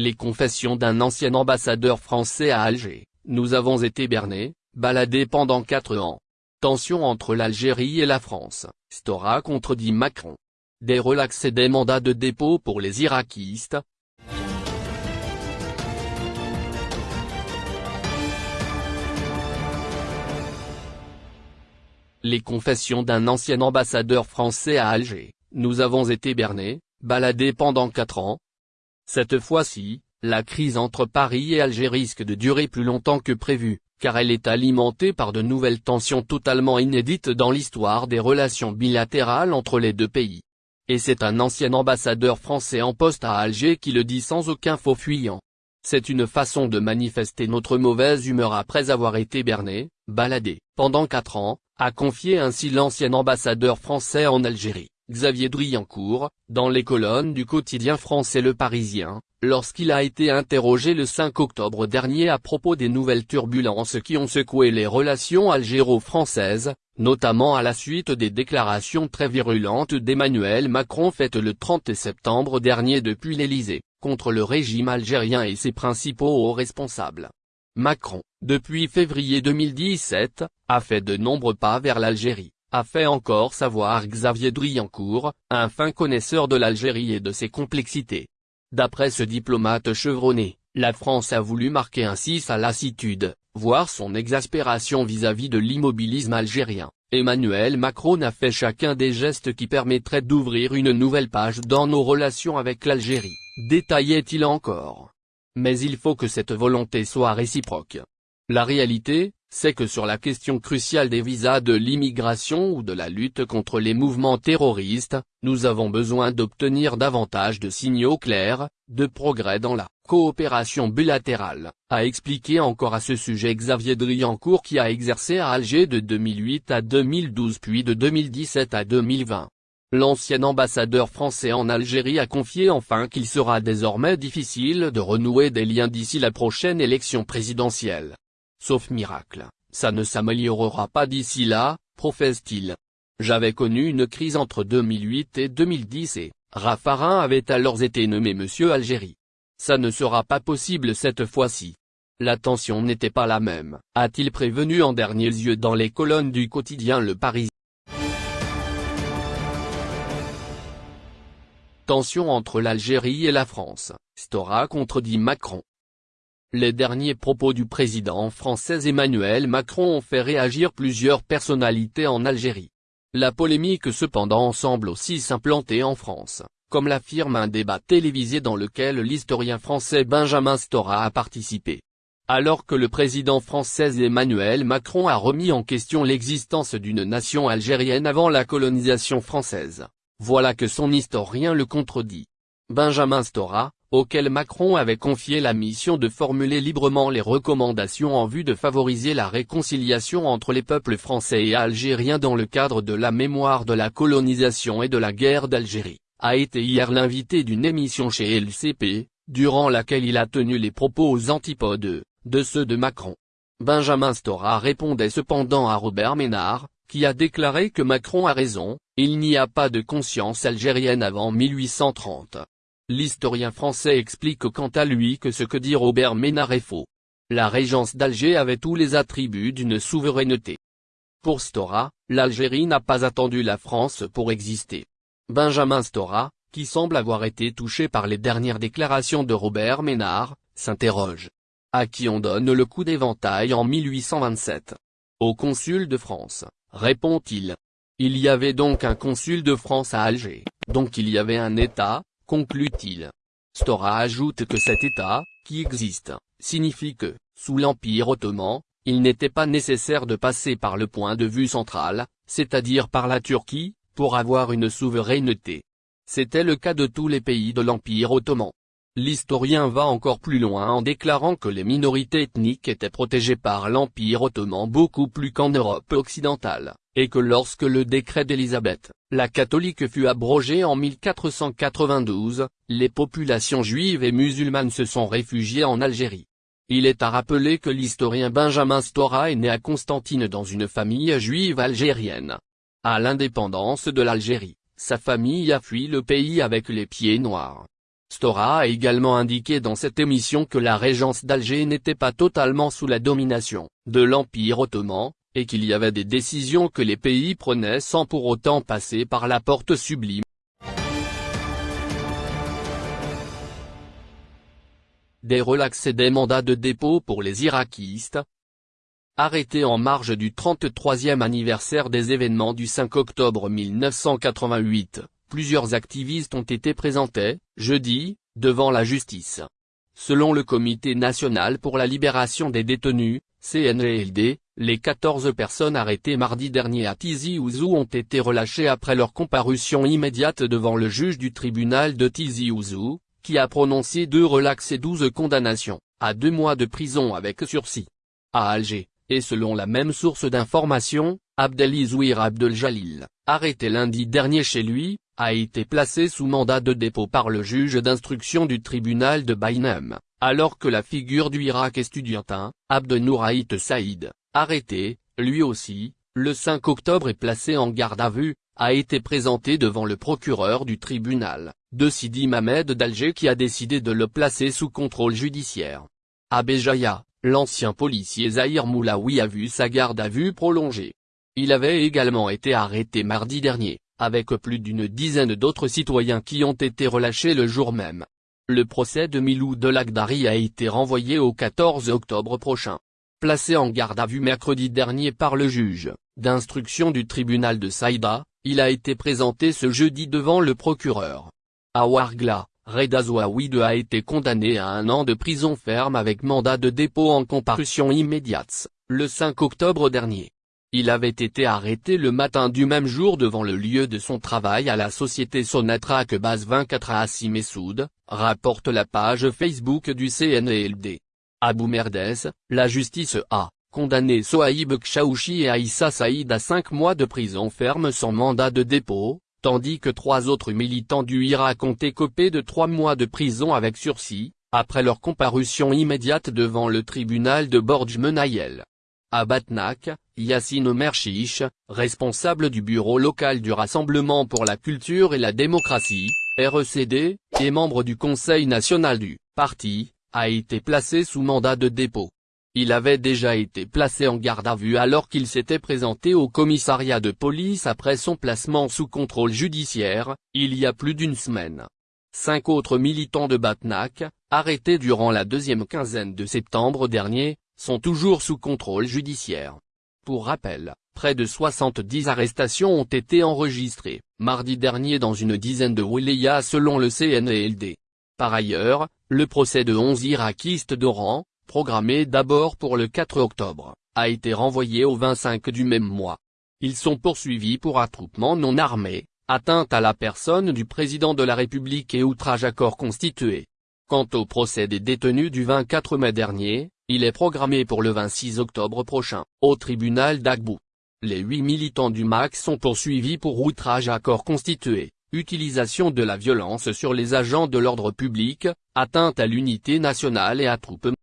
Les confessions d'un ancien ambassadeur français à Alger, nous avons été bernés, baladés pendant quatre ans. Tension entre l'Algérie et la France, Stora contredit Macron. Des relax et des mandats de dépôt pour les irakistes, Les confessions d'un ancien ambassadeur français à Alger, nous avons été bernés, baladés pendant quatre ans. Cette fois-ci, la crise entre Paris et Alger risque de durer plus longtemps que prévu, car elle est alimentée par de nouvelles tensions totalement inédites dans l'histoire des relations bilatérales entre les deux pays. Et c'est un ancien ambassadeur français en poste à Alger qui le dit sans aucun faux fuyant. C'est une façon de manifester notre mauvaise humeur après avoir été berné, baladé, pendant quatre ans, a confié ainsi l'ancien ambassadeur français en Algérie, Xavier Driancourt, dans les colonnes du quotidien français Le Parisien, lorsqu'il a été interrogé le 5 octobre dernier à propos des nouvelles turbulences qui ont secoué les relations algéro-françaises, notamment à la suite des déclarations très virulentes d'Emmanuel Macron faites le 30 septembre dernier depuis l'Élysée, contre le régime algérien et ses principaux hauts responsables. Macron, depuis février 2017, a fait de nombreux pas vers l'Algérie, a fait encore savoir Xavier Driancourt, un fin connaisseur de l'Algérie et de ses complexités. D'après ce diplomate chevronné, la France a voulu marquer ainsi sa lassitude, voire son exaspération vis-à-vis de l'immobilisme algérien. Emmanuel Macron a fait chacun des gestes qui permettraient d'ouvrir une nouvelle page dans nos relations avec l'Algérie, détaillait-il encore? Mais il faut que cette volonté soit réciproque. La réalité, c'est que sur la question cruciale des visas de l'immigration ou de la lutte contre les mouvements terroristes, nous avons besoin d'obtenir davantage de signaux clairs, de progrès dans la coopération bilatérale, a expliqué encore à ce sujet Xavier Driancourt qui a exercé à Alger de 2008 à 2012 puis de 2017 à 2020. L'ancien ambassadeur français en Algérie a confié enfin qu'il sera désormais difficile de renouer des liens d'ici la prochaine élection présidentielle. Sauf miracle, ça ne s'améliorera pas d'ici là, professe-t-il. J'avais connu une crise entre 2008 et 2010 et, Raffarin avait alors été nommé Monsieur Algérie. Ça ne sera pas possible cette fois-ci. La tension n'était pas la même, a-t-il prévenu en dernier lieu dans les colonnes du quotidien Le Parisien. Tension entre l'Algérie et la France, Stora contredit Macron. Les derniers propos du président français Emmanuel Macron ont fait réagir plusieurs personnalités en Algérie. La polémique cependant semble aussi s'implanter en France, comme l'affirme un débat télévisé dans lequel l'historien français Benjamin Stora a participé. Alors que le président français Emmanuel Macron a remis en question l'existence d'une nation algérienne avant la colonisation française, voilà que son historien le contredit. Benjamin Stora, auquel Macron avait confié la mission de formuler librement les recommandations en vue de favoriser la réconciliation entre les peuples français et algériens dans le cadre de la mémoire de la colonisation et de la guerre d'Algérie, a été hier l'invité d'une émission chez LCP, durant laquelle il a tenu les propos aux antipodes, de ceux de Macron. Benjamin Stora répondait cependant à Robert Ménard, qui a déclaré que Macron a raison, il n'y a pas de conscience algérienne avant 1830. L'historien français explique quant à lui que ce que dit Robert Ménard est faux. La régence d'Alger avait tous les attributs d'une souveraineté. Pour Stora, l'Algérie n'a pas attendu la France pour exister. Benjamin Stora, qui semble avoir été touché par les dernières déclarations de Robert Ménard, s'interroge. À qui on donne le coup d'éventail en 1827 Au consul de France, répond-il. Il y avait donc un consul de France à Alger, donc il y avait un État, conclut-il. Stora ajoute que cet État, qui existe, signifie que, sous l'Empire ottoman, il n'était pas nécessaire de passer par le point de vue central, c'est-à-dire par la Turquie, pour avoir une souveraineté. C'était le cas de tous les pays de l'Empire ottoman. L'historien va encore plus loin en déclarant que les minorités ethniques étaient protégées par l'Empire ottoman beaucoup plus qu'en Europe occidentale, et que lorsque le décret d'Élisabeth, la catholique fut abrogé en 1492, les populations juives et musulmanes se sont réfugiées en Algérie. Il est à rappeler que l'historien Benjamin Stora est né à Constantine dans une famille juive algérienne. À l'indépendance de l'Algérie, sa famille a fui le pays avec les pieds noirs. Stora a également indiqué dans cette émission que la régence d'Alger n'était pas totalement sous la domination de l'Empire ottoman, et qu'il y avait des décisions que les pays prenaient sans pour autant passer par la porte sublime. Des relax et des mandats de dépôt pour les irakistes. Arrêtés en marge du 33e anniversaire des événements du 5 octobre 1988, plusieurs activistes ont été présentés, jeudi, devant la justice. Selon le Comité national pour la libération des détenus, CNLD, les 14 personnes arrêtées mardi dernier à Tizi Ouzou ont été relâchées après leur comparution immédiate devant le juge du tribunal de Tizi Ouzou, qui a prononcé deux relax et 12 condamnations, à deux mois de prison avec sursis. À Alger, et selon la même source d'information, Abdelizouir Abdeljalil, arrêté lundi dernier chez lui, a été placé sous mandat de dépôt par le juge d'instruction du tribunal de Baïnem, alors que la figure du Irak estudiantin, Abdenouraït Saïd, arrêté, lui aussi, le 5 octobre et placé en garde à vue, a été présenté devant le procureur du tribunal, de Sidi Mamed d'Alger qui a décidé de le placer sous contrôle judiciaire. À Béjaïa, l'ancien policier Zahir Moulaoui a vu sa garde à vue prolongée. Il avait également été arrêté mardi dernier, avec plus d'une dizaine d'autres citoyens qui ont été relâchés le jour même. Le procès de Milou de Lagdari a été renvoyé au 14 octobre prochain. Placé en garde à vue mercredi dernier par le juge, d'instruction du tribunal de Saïda, il a été présenté ce jeudi devant le procureur. À Ouargla, Reda a été condamné à un an de prison ferme avec mandat de dépôt en comparution immédiate, le 5 octobre dernier. Il avait été arrêté le matin du même jour devant le lieu de son travail à la société Sonatrach Base 24 à Hassim Messoud, rapporte la page Facebook du CNLD. À Boumerdès, la justice a condamné Sohaïb Kchaouchi et Aïssa Saïd à 5 mois de prison ferme sans mandat de dépôt, tandis que trois autres militants du Irak ont écopé de 3 mois de prison avec sursis, après leur comparution immédiate devant le tribunal de Borj Menayel. À Batnak, Yassine Omer responsable du bureau local du Rassemblement pour la culture et la démocratie, RECD, et membre du Conseil national du parti, a été placé sous mandat de dépôt. Il avait déjà été placé en garde à vue alors qu'il s'était présenté au commissariat de police après son placement sous contrôle judiciaire, il y a plus d'une semaine. Cinq autres militants de Batnak, arrêtés durant la deuxième quinzaine de septembre dernier, sont toujours sous contrôle judiciaire. Pour rappel, près de 70 arrestations ont été enregistrées, mardi dernier dans une dizaine de wilayas selon le CNLD. Par ailleurs, le procès de 11 irakistes d'Oran, programmé d'abord pour le 4 octobre, a été renvoyé au 25 du même mois. Ils sont poursuivis pour attroupement non armé, atteinte à la personne du président de la République et outrage à corps constitué. Quant au procès des détenus du 24 mai dernier, il est programmé pour le 26 octobre prochain, au tribunal d'Agbou. Les huit militants du MAC sont poursuivis pour outrage à corps constitué, utilisation de la violence sur les agents de l'ordre public, atteinte à l'unité nationale et attroupement.